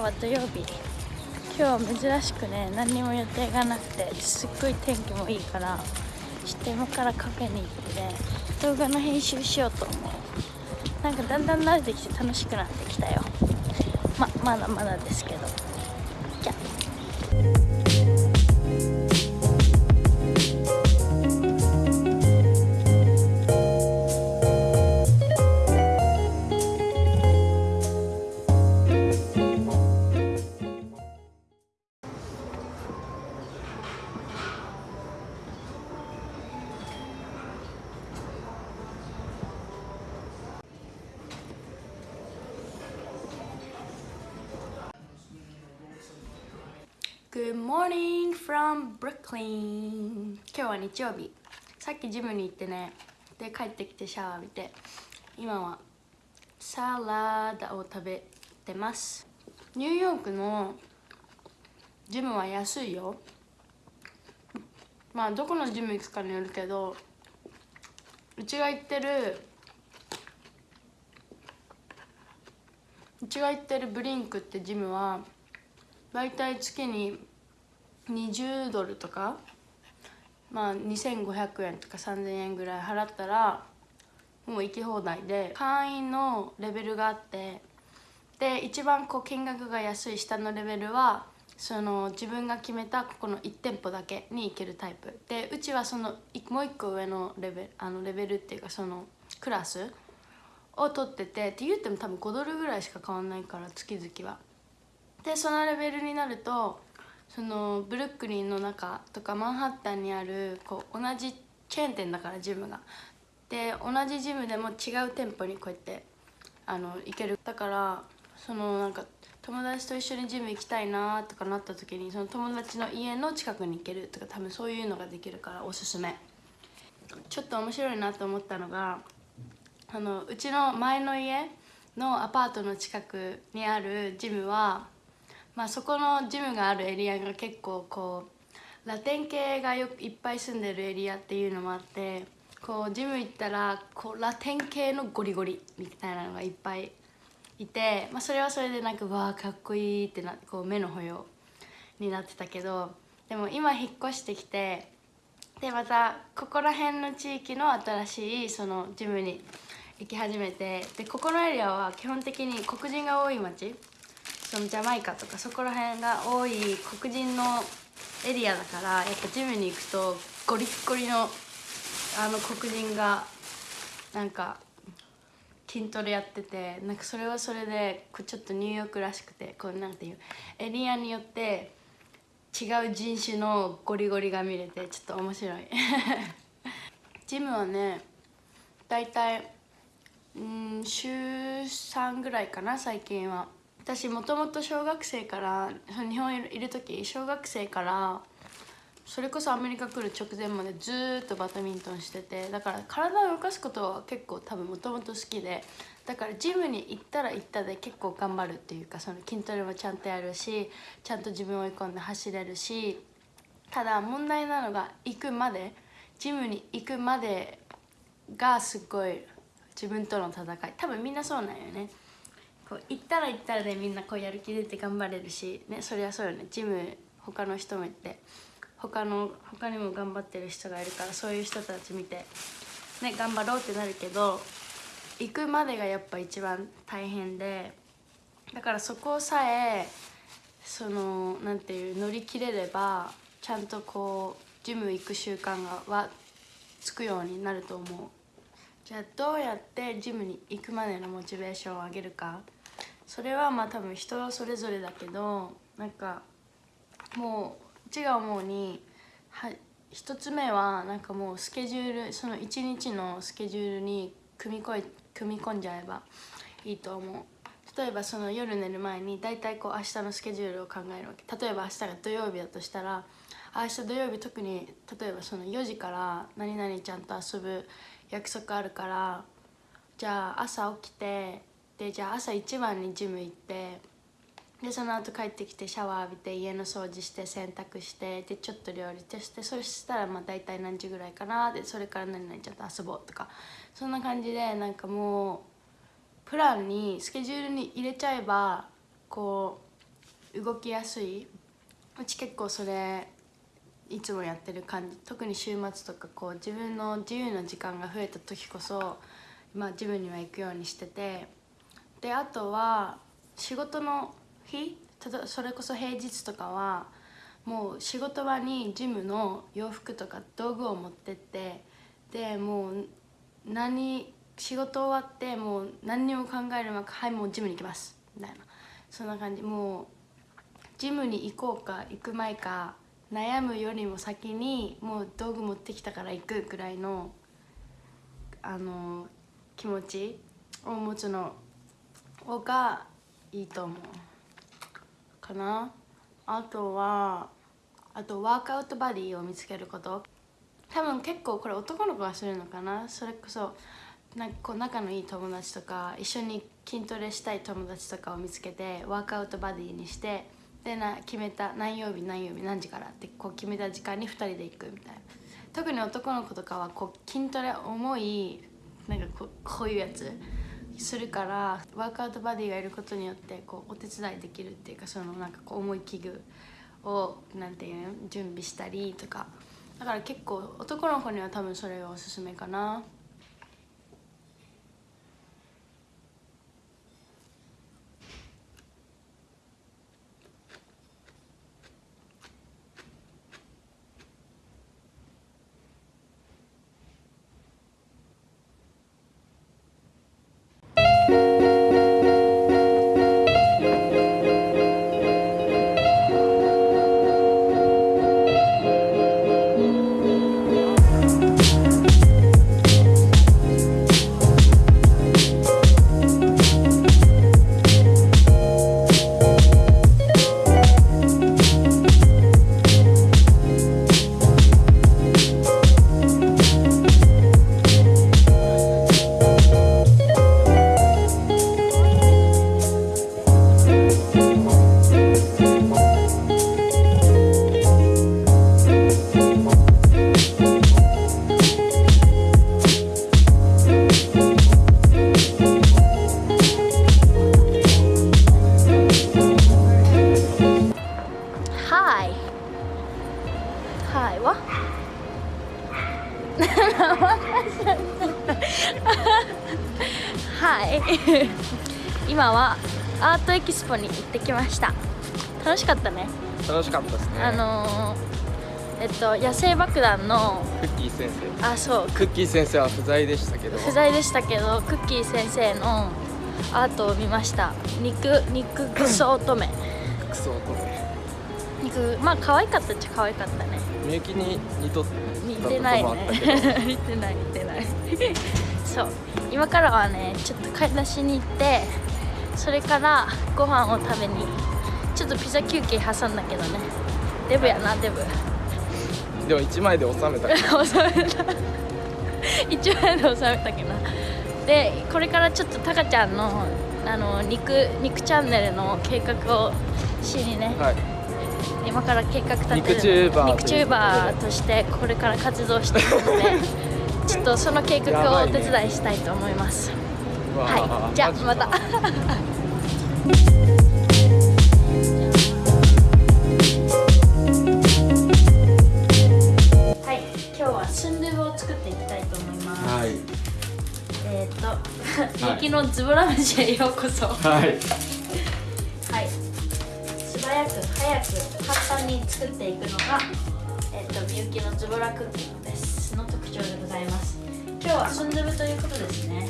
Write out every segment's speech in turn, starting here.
今日は土曜日。今日は珍しくね何にも予定がなくてすっごい天気もいいからちょっと今からカフェに行ってね動画の編集しようと思う。なんかだんだん慣れてきて楽しくなってきたよ。ままだまだですけど。Morning from Brooklyn. 今日は日曜日。さっきジムに行ってねで帰ってきてシャワー浴びて今はサラダを食べてます。ニューヨークのジムは安いよ。まあどこのジム行くかによるけどうちが行ってるうちが行ってるブリンクってジムは大体月に20ドルとかまあ2500円とか3000円ぐらい払ったらもう行き放題で会員のレベルがあってで一番こう金額が安い下のレベルはその自分が決めたここの1店舗だけに行けるタイプでうちはそのもう一個上のレベルあのレベルっていうかそのクラスを取っててって言っても多分5ドルぐらいしか変わんないから月々は。でそのレベルになるとそのブルックリンの中とかマンハッタンにあるこう同じチェーン店だからジムが。で同じジムでも違う店舗にこうやってあの行けるだからそのなんか友達と一緒にジム行きたいなとかなった時にその友達の家の近くに行けるとか多分そういうのができるからおすすめちょっと面白いなと思ったのがあのうちの前の家のアパートの近くにあるジムはまあ、そこのジムがあるエリアが結構こうラテン系がよいっぱい住んでるエリアっていうのもあってこうジム行ったらこうラテン系のゴリゴリみたいなのがいっぱいいて、まあ、それはそれでなんかわあかっこいいってなこう目の保養になってたけどでも今引っ越してきてでまたここら辺の地域の新しいそのジムに行き始めてでここのエリアは基本的に黒人が多い町そのジャマイカとかそこら辺が多い黒人のエリアだからやっぱジムに行くとゴリッゴリのあの黒人がなんか筋トレやっててなんかそれはそれでちょっとニューヨークらしくてこうなんていうエリアによって違う人種のゴリゴリが見れてちょっと面白い。ジムはね大体うん週3ぐらいかな最近は。私もともと小学生から日本いる時小学生からそれこそアメリカ来る直前までずっとバドミントンしててだから体を動かすことは結構多分もともと好きでだからジムに行ったら行ったで結構頑張るっていうかその筋トレもちゃんとやるしちゃんと自分を追い込んで走れるしただ問題なのが行くまでジムに行くまでがすごい自分との戦い。多分みんなそうなんよね。こう行ったら行ったらでみんなこうやる気出て頑張れるしねそりゃそうよね。ジム他の人もいて他の他にも頑張ってる人がいるからそういう人たち見てね頑張ろうってなるけど行くまでがやっぱ一番大変でだからそこさえそのなんていう乗り切れればちゃんとこうジム行く習慣がはつくようになると思う。じゃあどうやってジムに行くまでのモチベーションを上げるか。それはまあ多分人それぞれだけどなんかもう違う思うには一つ目はなんかもうスケジュールその一日のスケジュールに組みこい組み込んじゃえばいいと思う。例えばその夜寝る前に大体こう明日のスケジュールを考えるわけ。例えば明日が土曜日だとしたら明日土曜日特に例えばその4時から何々ちゃんと遊ぶ約束あるからじゃあ朝起きてでじゃあ朝一番にジム行ってでその後帰ってきてシャワー浴びて家の掃除して洗濯してでちょっと料理してそしたらまあ大体何時ぐらいかなでそれから何々ちょっと遊ぼうとかそんな感じでなんかもうプランにスケジュールに入れちゃえばこう動きやすい。うち結構それいつもやってる感じ。特に週末とかこう自分の自由な時間が増えた時こそまあジムには行くようにしててであとは仕事の日それこそ平日とかはもう仕事場にジムの洋服とか道具を持ってってでもう何仕事終わってもう何にも考えるまくはいもうジムに行きます。みたいな。そんな感じ。もうジムに行こうか行く前か悩むよりも先にもう道具持ってきたから行くぐらいのあの気持ちを持つのがいいと思うかな。あとはあとワークアウトバディを見つけること。多分結構これ男の子がするのかな。それこそなんかこう仲のいい友達とか一緒に筋トレしたい友達とかを見つけてワークアウトバディにしてでな決めた何曜日何曜日何時からってこう決めた時間に2人で行くみたいな。特に男の子とかはこう筋トレ重いなんかこうこういうやつ。するからワークアウトバディがいることによってこうお手伝いできるっていうかそのなんかこう重い器具をなんていうの準備したりとかだから結構男の子には多分それがおすすめかな。はアートエキスポに行ってきました。楽しかったね。楽しかったですね。あのー、えっと野生爆弾のクッキー先生。あそう。クッキー先生は不在でしたけど。不在でしたけどクッキー先生のアートを見ました。肉肉クソ乙女。クソ乙女。肉まあ可愛かったっちゃ可愛かったね。みゆきに似と似てないね。似てない似てない。そう。今からはねちょっと買い出しに行ってそれからご飯を食べにちょっとピザ休憩挟んだけどね。デブやなデブ。でも1枚で収めた収めた1枚で収めたけど でこれからちょっとタカちゃんのあの肉肉チャンネルの計画をしにね、はい。今から計画立てる肉チューバー肉チューバーとしてこれから活動していくので ちょっとその計画をお手伝いしたいと思います、はいじゃあまた。はい今日はスンドゥブを作っていきたいと思います、はい。えーっと雪のズボラ飯へようこそ。はい。はい。素早く早く簡単に作っていくのが、えっとみゆきのズボラクッキングです。の特徴でございます。今日はスンドゥブということですね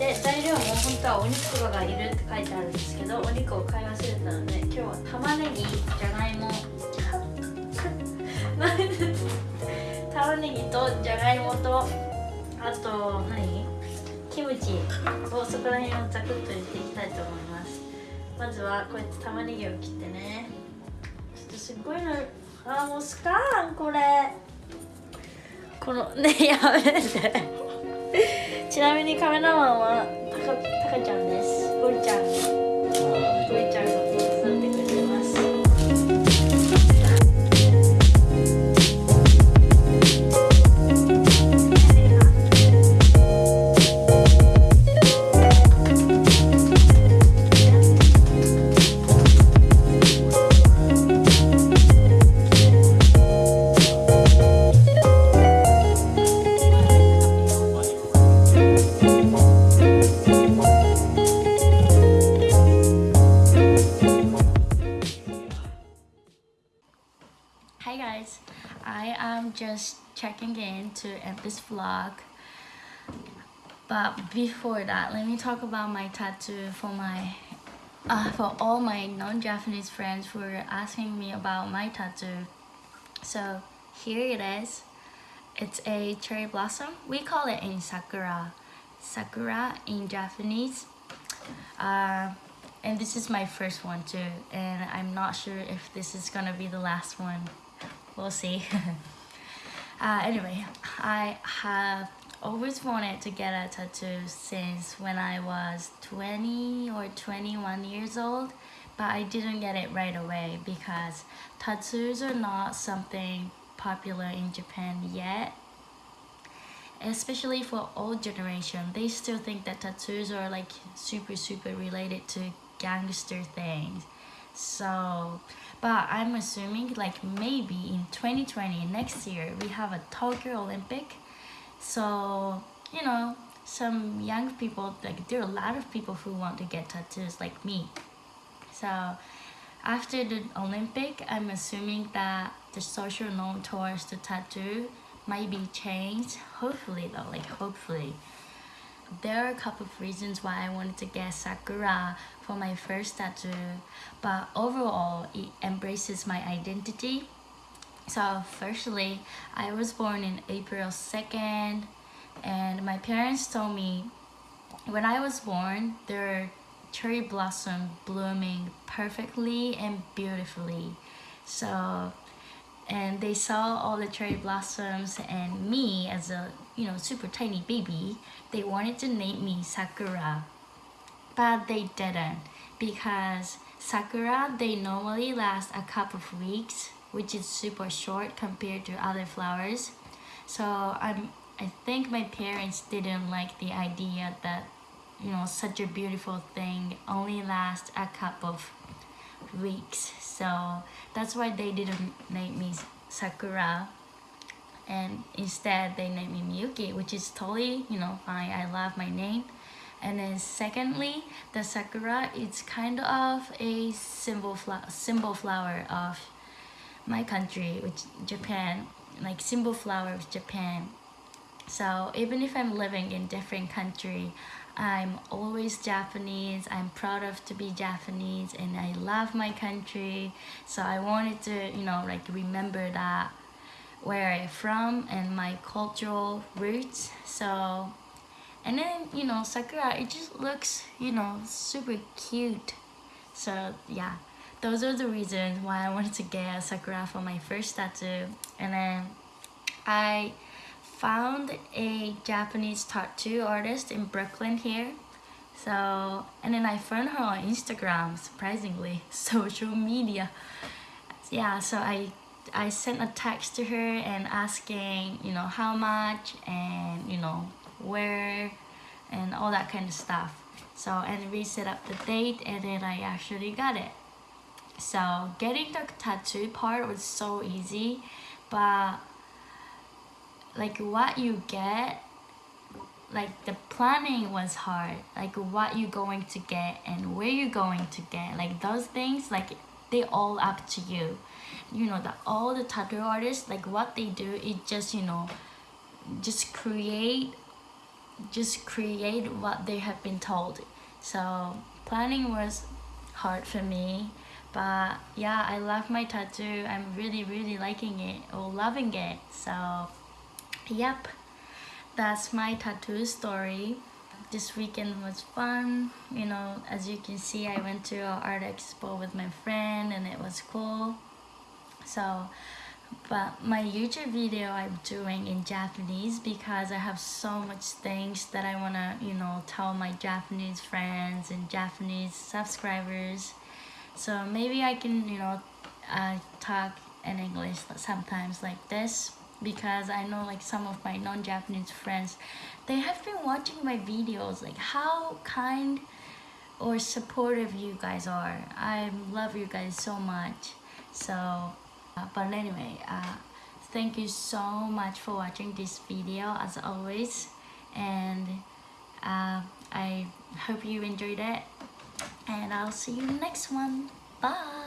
で材料も本当はお肉とかがいるって書いてあるんですけどお肉を買い忘れたので今日は玉ねぎじゃがいも。玉ねぎとじゃがいもとあと何？キムチをそこら辺をザクッと入れていきたいと思います。まずはこうやって玉ねぎを切ってね。ちょっとすっごいのあーもうスカーンこれ。このねやめて。ちなみにカメラマンはたかたかちゃんです。ゴリちゃん。Vlog. But before that, let me talk about my tattoo for my uh, for all my non-Japanese friends who are asking me about my tattoo. So here it is. It's a cherry blossom. We call it in sakura. Sakura in Japanese. Uh, and this is my first one too. And I'm not sure if this is gonna be the last one. We'll see. uh, anyway, I have always wanted to get a tattoo since when I was 20 or 21 years old. But I didn't get it right away because tattoos are not something popular in Japan yet especially for old generation they still think that tattoos are like super super related to gangster things so but i'm assuming like maybe in 2020 next year we have a tokyo olympic. So you know some young people like there are a lot of people who want to get tattoos like me. So after the olympic i'm assuming that the social norm towards the tattoo might be changed. Hopefully though like hopefully there are a couple of reasons why I wanted to get Sakura for my first tattoo but overall it embraces my identity. So firstly I was born in April 2nd and my parents told me when I was born there are cherry blossom blooming perfectly and beautifully. So and they saw all the cherry blossoms and me as a you know super tiny baby they wanted to name me sakura. But they didn't because sakura they normally last a couple of weeks which is super short compared to other flowers. So i'm i think my parents didn't like the idea that you know such a beautiful thing only lasts a couple of weeks. So that's why they didn't name me Sakura. And instead they named me Miyuki which is totally you know fine. I love my name. And then secondly the Sakura is kind of a symbol flower symbol flower of my country which Japan like symbol flower of Japan. So even if I'm living in different country I'm always Japanese. I'm proud of to be Japanese and I love my country. So I wanted to, you know, like remember that where I'm from and my cultural roots. So, and then, you know, Sakura, it just looks, you know, super cute. So yeah, those are the reasons why I wanted to get a Sakura for my first tattoo. And then I found a Japanese tattoo artist in Brooklyn here. So, and then I found her on Instagram, surprisingly, social media. Yeah, so I I sent a text to her and asking, you know, how much and, you know, where and all that kind of stuff. So, and we set up the date and then I actually got it. So, getting the tattoo part was so easy, but like what you get like the planning was hard. Like what you're going to get and where you're going to get. Like those things like they all up to you. You know that all the tattoo artists like what they do is just you know just create just create what they have been told. So planning was hard for me but yeah i love my tattoo. I'm really really liking it or loving it. So yep that's my tattoo story. This weekend was fun. You know as you can see I went to an art expo with my friend and it was cool. So but my YouTube video I'm doing in Japanese because I have so much things that I want to you know tell my Japanese friends and Japanese subscribers. So maybe I can you know uh, talk in English sometimes like this because I know like some of my non-Japanese friends they have been watching my videos like how kind or supportive you guys are. I love you guys so much. So uh, but anyway uh, thank you so much for watching this video as always. And uh, I hope you enjoyed it. And I'll see you next one. Bye